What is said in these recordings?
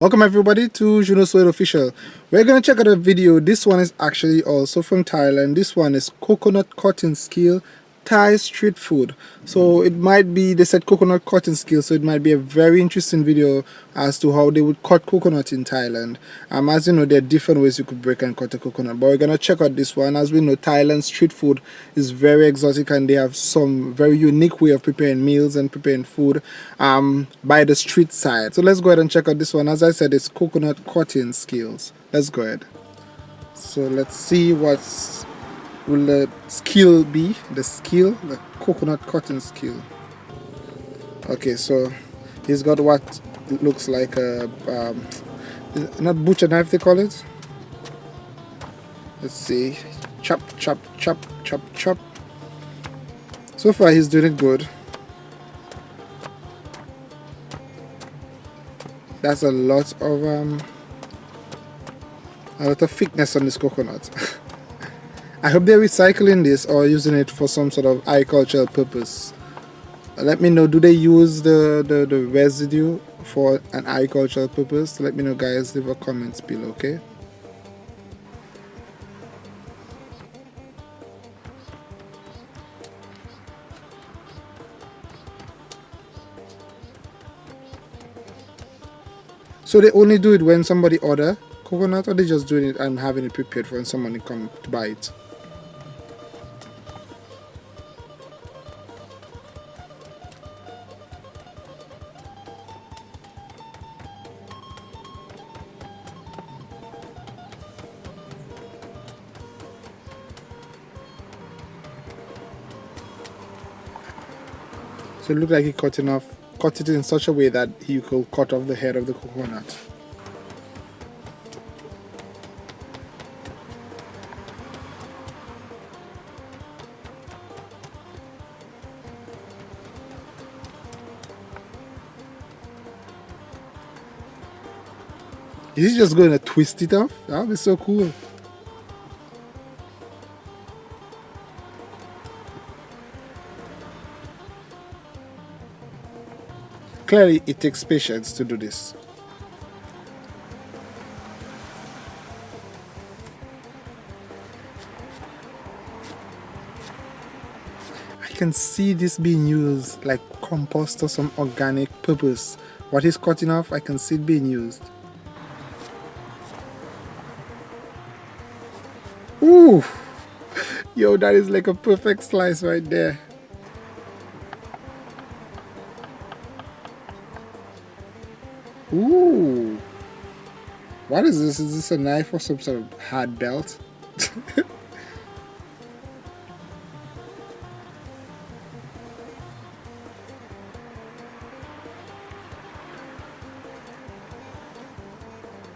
Welcome everybody to Juno Suede Official. We're to check out a video. This one is actually also from Thailand. This one is coconut cutting skill Thai street food. So it might be, they said coconut cutting skills, so it might be a very interesting video as to how they would cut coconut in Thailand. Um, as you know, there are different ways you could break and cut a coconut, but we're going to check out this one. As we know, Thailand street food is very exotic and they have some very unique way of preparing meals and preparing food um, by the street side. So let's go ahead and check out this one. As I said, it's coconut cutting skills. Let's go ahead. So let's see what's will the skill be the skill the coconut cutting skill? Okay so he's got what looks like a um, not butcher knife they call it? Let's see. Chop chop chop chop chop. So far he's doing it good. That's a lot of um a lot of thickness on this coconut I hope they're recycling this or using it for some sort of agricultural purpose. Let me know, do they use the, the, the residue for an agricultural purpose? Let me know guys, leave a comment below, okay? So they only do it when somebody order coconut or they just doing it and having it prepared for when someone come to buy it? So it looked like he cut enough, cut it in such a way that he could cut off the head of the coconut. Is he just going to twist it off? That would be so cool. Clearly, it takes patience to do this. I can see this being used like compost or some organic purpose. What is cutting off, I can see it being used. Ooh! Yo, that is like a perfect slice right there. What is this? Is this a knife or some sort of hard belt?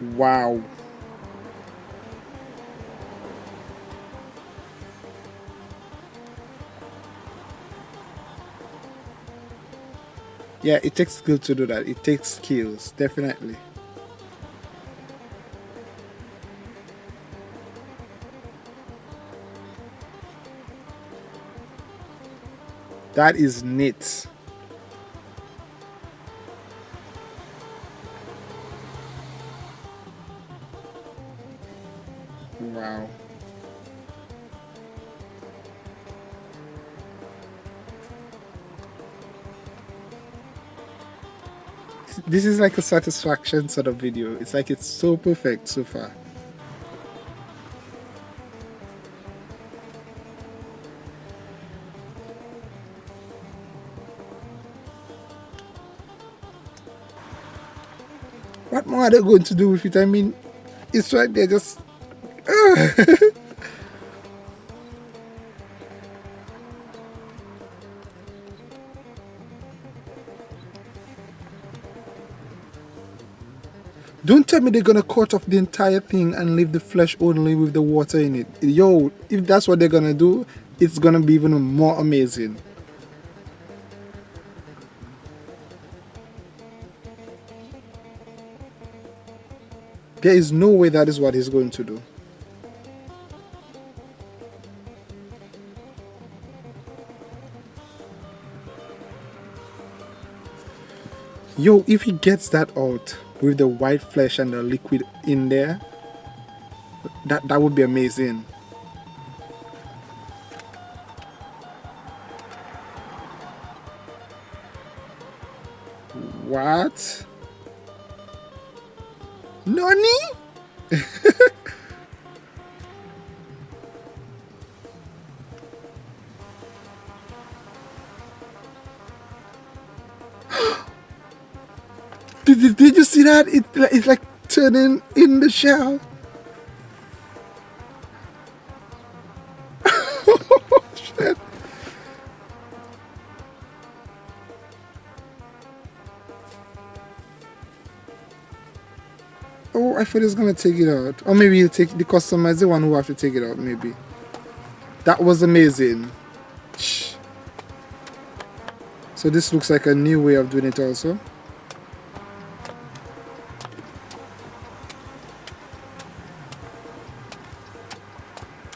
wow. yeah it takes skill to do that it takes skills definitely that is neat wow this is like a satisfaction sort of video. It's like it's so perfect so far. What are they going to do with it? I mean, it's right there just... Don't tell me they're gonna cut off the entire thing and leave the flesh only with the water in it. Yo, if that's what they're gonna do, it's gonna be even more amazing. There is no way that is what he's going to do. Yo, if he gets that out, with the white flesh and the liquid in there that that would be amazing what Nani? did, did you see that? It, it's like turning in the shell. Oh, I thought he was gonna take it out. Or maybe he'll take the customer is the one who have to take it out, maybe. That was amazing. So this looks like a new way of doing it also.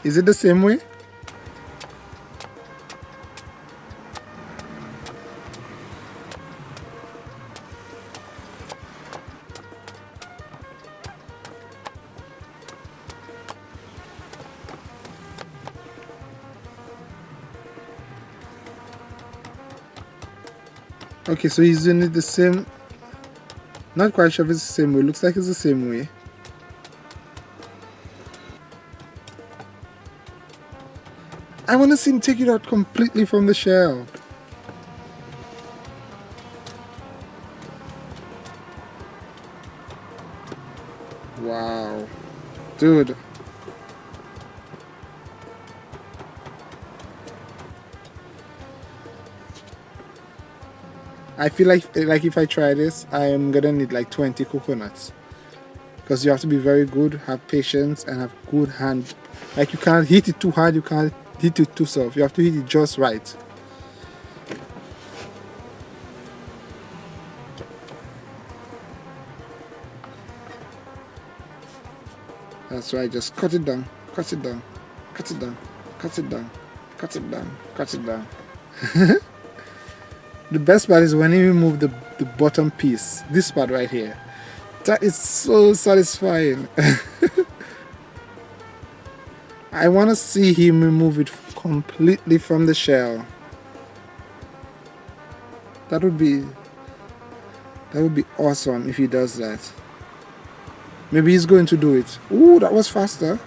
Is it the same way? Okay, so he's doing it the same. Not quite sure if it's the same way. Looks like it's the same way. I want to see him take it out completely from the shell. Wow. Dude. I feel like like if I try this, I am gonna need like 20 coconuts because you have to be very good, have patience, and have good hand. Like you can't hit it too hard, you can't hit it too soft. You have to hit it just right. That's right, just cut it down, cut it down, cut it down, cut it down, cut it down, cut it down. the best part is when you remove the, the bottom piece this part right here. That is so satisfying. I want to see him remove it completely from the shell. That would be that would be awesome if he does that. Maybe he's going to do it. Ooh, that was faster.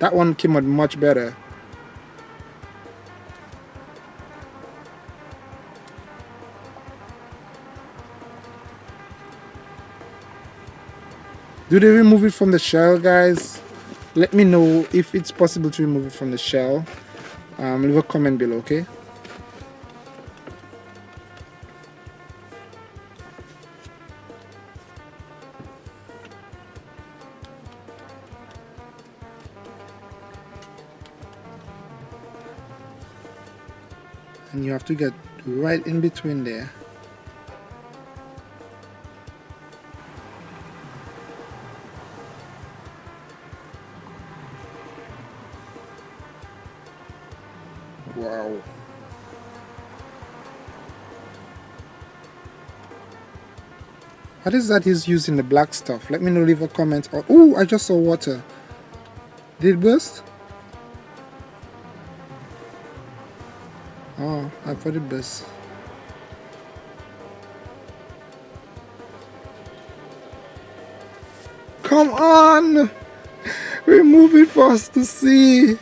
That one came out much better do they remove it from the shell guys? Let me know if it's possible to remove it from the shell. Um, leave a comment below okay? And you have to get right in between there What is that he's using the black stuff? Let me know, leave a comment. Oh, I just saw water. Did it burst? Oh, I thought it burst. Come on! Remove it for us to see.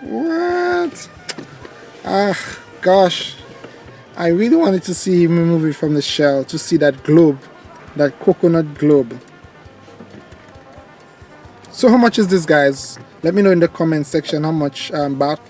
What? Ah, gosh. I really wanted to see him remove it from the shell to see that globe, that coconut globe. So how much is this guys? Let me know in the comment section how much um, baht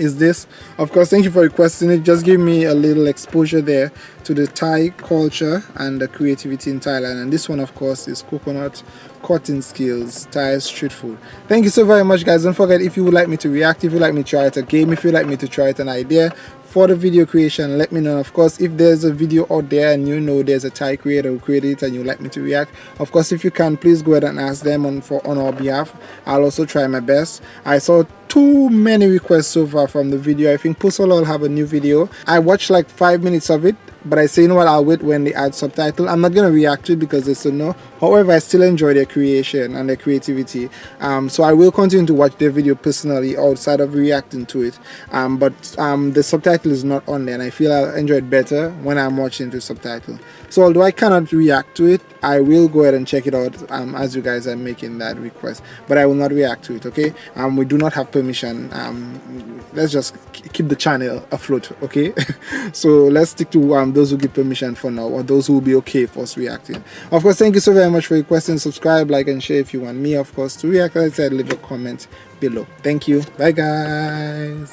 is this. Of course thank you for requesting it. Just give me a little exposure there to the Thai culture and the creativity in Thailand. And this one of course is coconut cutting skills Thai street food. Thank you so very much guys. Don't forget if you would like me to react if you would like me to try it a game if you would like me to try it an idea for the video creation let me know. Of course if there's a video out there and you know there's a Thai creator who created it and you'd like me to react of course if you can please go ahead and ask them on for on our behalf. I'll also try my best. I saw too many requests so far from the video. I think Pusol will have a new video. I watched like five minutes of it but I say you know what I'll wait when they add subtitle. I'm not gonna react to it because it's a no. However I still enjoy their creation and their creativity. Um, so I will continue to watch their video personally outside of reacting to it. Um, but um, the subtitle is not on there and I feel I'll enjoy it better when I'm watching the subtitle. So although I cannot react to it I will go ahead and check it out um, as you guys are making that request. But I will not react to it okay? Um, we do not have permission. Um, let's just keep the channel afloat okay? So let's stick to those who give permission for now or those who will be okay for us reacting. Of course thank you so very much for your questions subscribe like and share if you want me of course to react. As I said leave a comment below. Thank you. Bye guys